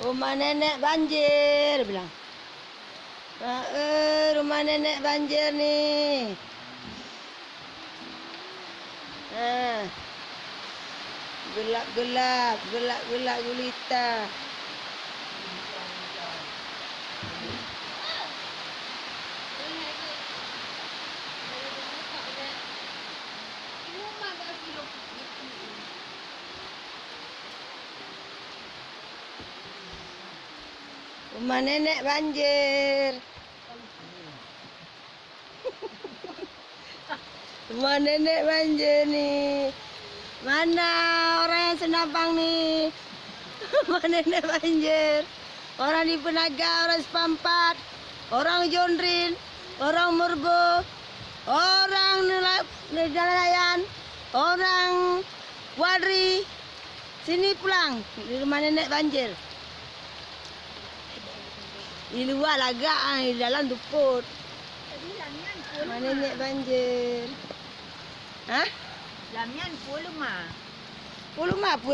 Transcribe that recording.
Rumah nenek banjir, bilang. Ah, eh, rumah nenek banjir ni. Ah. Gelap-gelap, gelap-gelap gulita. Rumah nenek banjir. Rumah nenek banjir ni. Mana orang yang senabang ni? Rumah nenek banjir. Orang di Penaga, orang Sepampat, orang Jondrin, orang Murbo, orang Nela- Nelayan, orang Wadri. Sini pulang di rumah nenek banjir. Di luar lagak, ah, di dalam duput. Mana nenek banjir? Ha? Lamian pun lemah. Puluh apa